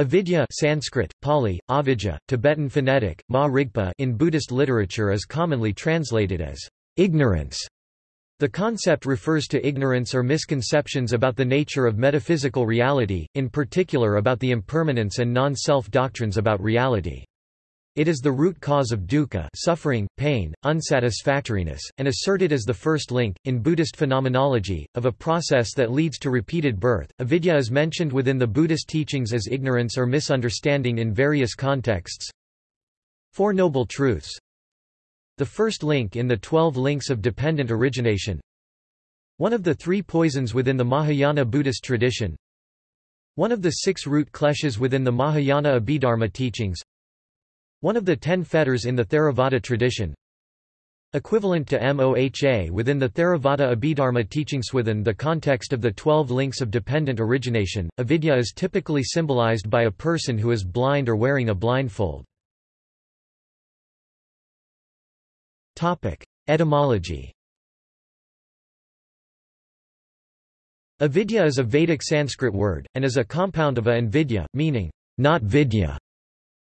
Avidya Sanskrit, Pali, Avidya, Tibetan phonetic, Ma Rigpa in Buddhist literature is commonly translated as ignorance. The concept refers to ignorance or misconceptions about the nature of metaphysical reality, in particular about the impermanence and non-self doctrines about reality. It is the root cause of dukkha suffering, pain, unsatisfactoriness, and asserted as the first link, in Buddhist phenomenology, of a process that leads to repeated birth. Avidya is mentioned within the Buddhist teachings as ignorance or misunderstanding in various contexts. Four Noble Truths The first link in the Twelve Links of Dependent Origination One of the three poisons within the Mahayana Buddhist tradition One of the six root kleshas within the Mahayana Abhidharma teachings one of the ten fetters in the Theravada tradition. Equivalent to MOHA within the Theravada Abhidharma teachings within the context of the twelve links of dependent origination, avidya is typically symbolized by a person who is blind or wearing a blindfold. Etymology Avidya is a Vedic Sanskrit word, and is a compound of a and vidya, meaning, not vidya.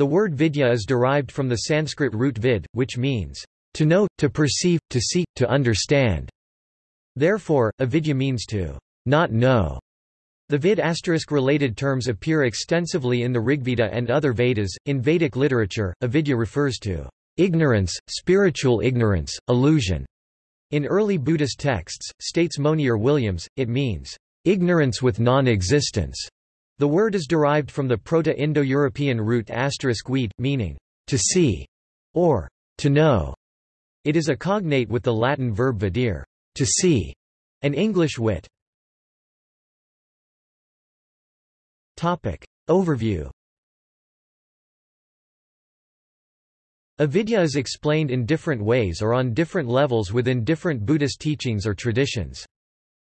The word vidya is derived from the Sanskrit root vid, which means, to know, to perceive, to see, to understand. Therefore, avidya means to not know. The vid asterisk related terms appear extensively in the Rigveda and other Vedas. In Vedic literature, avidya refers to ignorance, spiritual ignorance, illusion. In early Buddhist texts, states Monier Williams, it means ignorance with non-existence. The word is derived from the Proto-Indo-European root asterisk weed, meaning, to see, or to know. It is a cognate with the Latin verb videre, to see, and English wit. Topic Overview Avidya is explained in different ways or on different levels within different Buddhist teachings or traditions.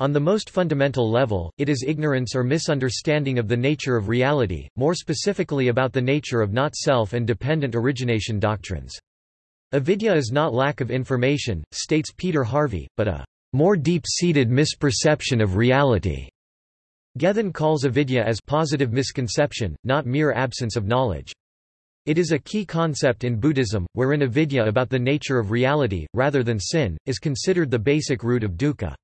On the most fundamental level, it is ignorance or misunderstanding of the nature of reality, more specifically about the nature of not-self and dependent origination doctrines. Avidya is not lack of information, states Peter Harvey, but a more deep-seated misperception of reality. Gethin calls avidya as positive misconception, not mere absence of knowledge. It is a key concept in Buddhism, wherein avidya about the nature of reality, rather than sin, is considered the basic root of dukkha.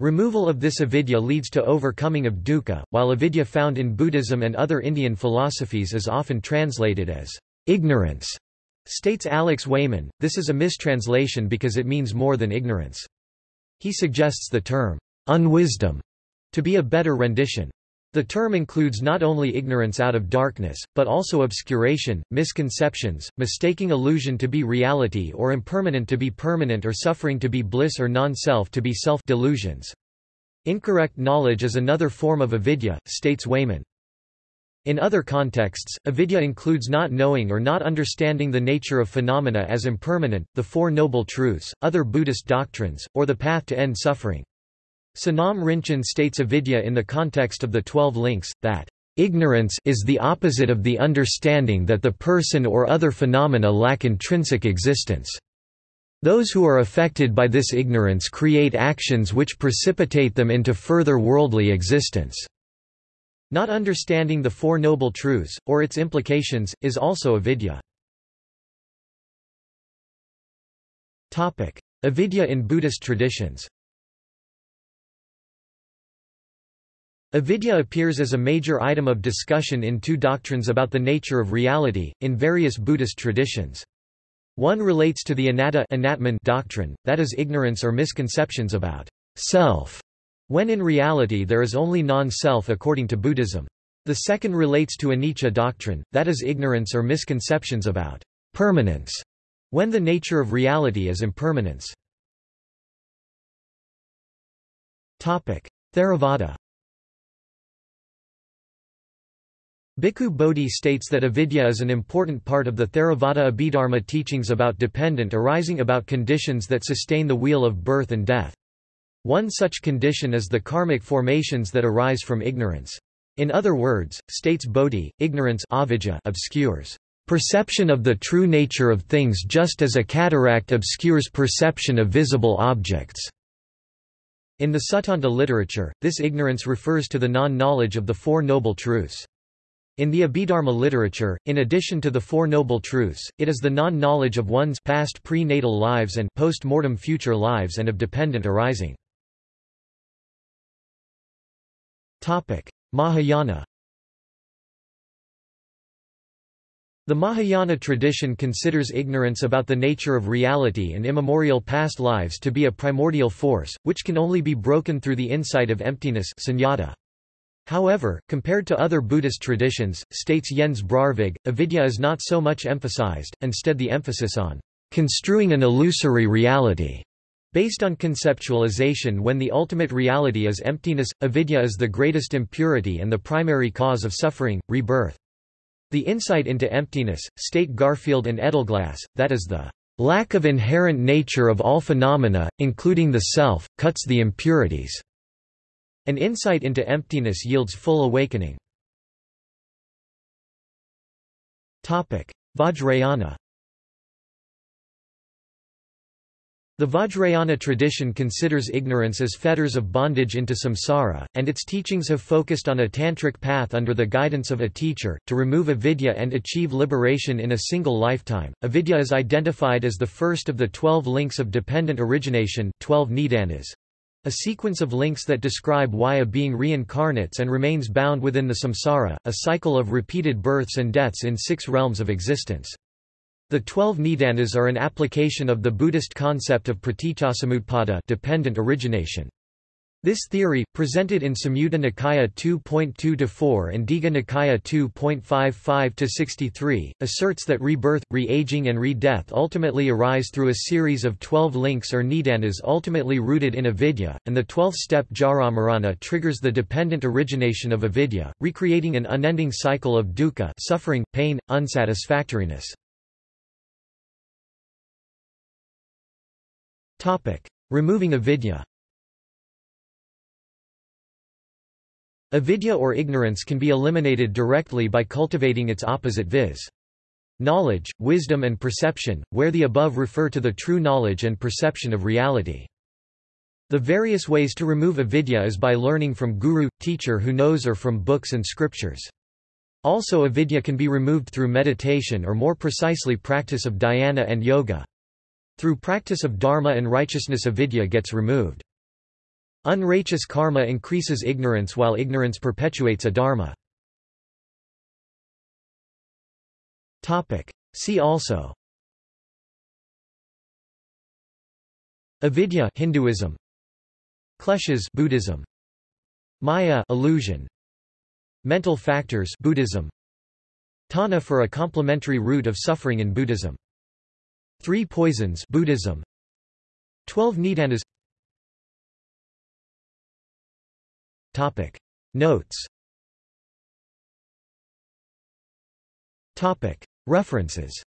Removal of this avidya leads to overcoming of dukkha, while avidya found in Buddhism and other Indian philosophies is often translated as ignorance. States Alex Wayman, this is a mistranslation because it means more than ignorance. He suggests the term unwisdom to be a better rendition. The term includes not only ignorance out of darkness, but also obscuration, misconceptions, mistaking illusion to be reality or impermanent to be permanent or suffering to be bliss or non-self to be self-delusions. Incorrect knowledge is another form of avidya, states Wayman. In other contexts, avidya includes not knowing or not understanding the nature of phenomena as impermanent, the Four Noble Truths, other Buddhist doctrines, or the path to end suffering. Sonam Rinchen states avidya in the context of the Twelve Links, that Ignorance is the opposite of the understanding that the person or other phenomena lack intrinsic existence. Those who are affected by this ignorance create actions which precipitate them into further worldly existence. Not understanding the Four Noble Truths, or its implications, is also avidya. Avidya in Buddhist traditions Avidya appears as a major item of discussion in two doctrines about the nature of reality, in various Buddhist traditions. One relates to the anatta doctrine, that is ignorance or misconceptions about self, when in reality there is only non-self according to Buddhism. The second relates to anicca doctrine, that is ignorance or misconceptions about permanence, when the nature of reality is impermanence. Theravada Bhikkhu Bodhi states that avidya is an important part of the Theravada Abhidharma teachings about dependent arising about conditions that sustain the wheel of birth and death. One such condition is the karmic formations that arise from ignorance. In other words, states Bodhi, ignorance avidya obscures perception of the true nature of things just as a cataract obscures perception of visible objects. In the Suttanta literature, this ignorance refers to the non-knowledge of the Four Noble Truths. In the Abhidharma literature, in addition to the Four Noble Truths, it is the non-knowledge of one's past pre-natal lives and post-mortem future lives and of dependent arising. Mahayana The Mahayana tradition considers ignorance about the nature of reality and immemorial past lives to be a primordial force, which can only be broken through the insight of emptiness sunyata. However, compared to other Buddhist traditions, states Jens Braarvig, avidya is not so much emphasized, instead the emphasis on construing an illusory reality. Based on conceptualization when the ultimate reality is emptiness, avidya is the greatest impurity and the primary cause of suffering, rebirth. The insight into emptiness, state Garfield and Edelglass, that is the lack of inherent nature of all phenomena, including the self, cuts the impurities. An insight into emptiness yields full awakening. Vajrayana The Vajrayana tradition considers ignorance as fetters of bondage into samsara, and its teachings have focused on a tantric path under the guidance of a teacher, to remove avidya and achieve liberation in a single lifetime. Avidya is identified as the first of the twelve links of dependent origination 12 nidanas, a sequence of links that describe why a being reincarnates and remains bound within the samsara, a cycle of repeated births and deaths in six realms of existence. The twelve nidanas are an application of the Buddhist concept of praticcasamutpada dependent origination. This theory, presented in Samyutta Nikaya 2.2-4 and Digha Nikaya 2.55-63, asserts that rebirth, re-aging and re-death ultimately arise through a series of twelve links or nidanas ultimately rooted in avidya, and the twelfth-step jaramarana triggers the dependent origination of avidya, recreating an unending cycle of dukkha suffering, pain, unsatisfactoriness. Removing avidya Avidya or ignorance can be eliminated directly by cultivating its opposite viz. Knowledge, wisdom and perception, where the above refer to the true knowledge and perception of reality. The various ways to remove avidya is by learning from guru, teacher who knows or from books and scriptures. Also avidya can be removed through meditation or more precisely practice of dhyana and yoga. Through practice of dharma and righteousness avidya gets removed. Unrighteous karma increases ignorance while ignorance perpetuates adharma. Topic. See also. Avidya Hinduism. Kleshas Buddhism. Maya illusion. Mental factors Buddhism. Tanha for a complementary root of suffering in Buddhism. Three poisons Buddhism. Twelve nidanas Topic. Notes. Topic. References.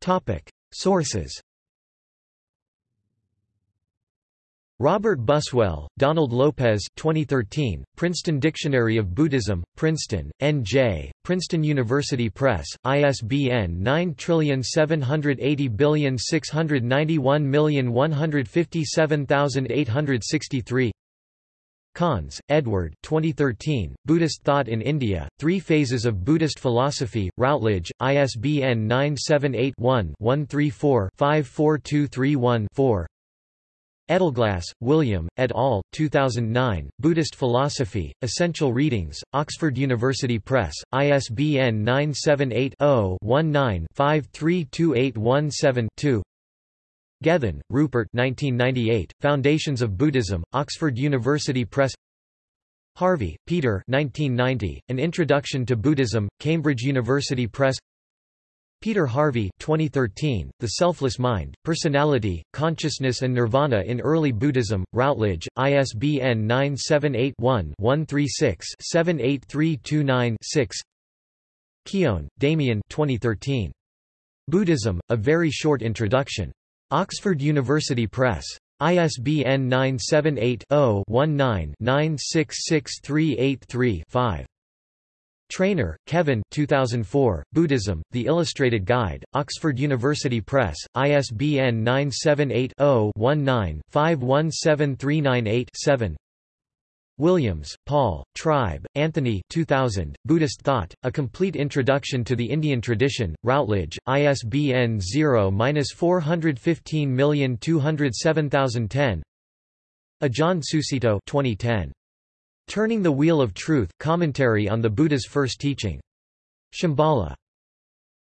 Topic. Sources Robert Buswell, Donald Lopez 2013, Princeton Dictionary of Buddhism, Princeton, N.J., Princeton University Press, ISBN 9780691157863 Conze, Edward 2013, Buddhist Thought in India, Three Phases of Buddhist Philosophy, Routledge, ISBN 978 one 134 54231 4 Edelglass, William, et al., 2009, Buddhist Philosophy, Essential Readings, Oxford University Press, ISBN 978-0-19-532817-2 Gethin, Rupert 1998, Foundations of Buddhism, Oxford University Press. Harvey, Peter 1990, An Introduction to Buddhism, Cambridge University Press Peter Harvey 2013, The Selfless Mind, Personality, Consciousness and Nirvana in Early Buddhism, Routledge, ISBN 978-1-136-78329-6 Keown, Damien 2013. Buddhism, A Very Short Introduction. Oxford University Press. ISBN 978 0 19 966383 5. Trainor, Kevin 2004, Buddhism, The Illustrated Guide, Oxford University Press, ISBN 978-0-19-517398-7 Williams, Paul, Tribe, Anthony 2000, Buddhist Thought, A Complete Introduction to the Indian Tradition, Routledge, ISBN 0-415207010 Ajahn Sucitto 2010. Turning the Wheel of Truth, Commentary on the Buddha's First Teaching. Shambhala.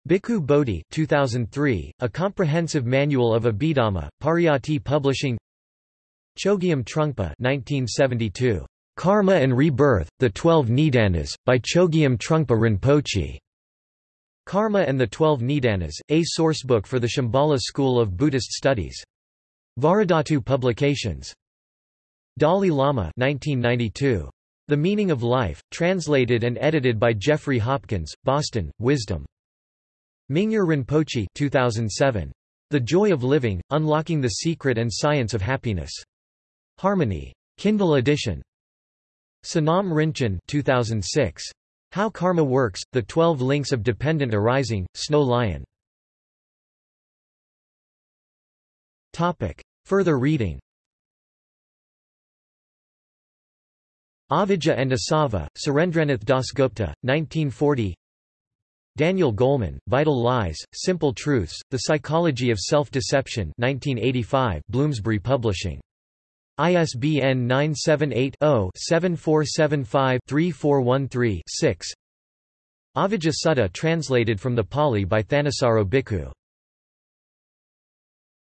Bhikkhu Bodhi 2003, A Comprehensive Manual of Abhidhamma, Pariyatti Publishing Chogyam Trungpa 1972. Karma and Rebirth, The Twelve Nidanas, by Chogyam Trungpa Rinpoche. Karma and the Twelve Nidanas, a sourcebook for the Shambhala School of Buddhist Studies. Vajradhatu Publications. Dalai Lama 1992. The Meaning of Life, translated and edited by Jeffrey Hopkins, Boston, Wisdom. Mingyur Rinpoche 2007. The Joy of Living, Unlocking the Secret and Science of Happiness. Harmony. Kindle edition. Sonam Rinchen 2006. How Karma Works, The Twelve Links of Dependent Arising, Snow Lion. Topic. Further reading Avijja and Asava, Surendranath Dasgupta, 1940 Daniel Goleman, Vital Lies, Simple Truths, The Psychology of Self-Deception 1985, Bloomsbury Publishing. ISBN 978-0-7475-3413-6 Avijja Sutta translated from the Pali by Thanissaro Bhikkhu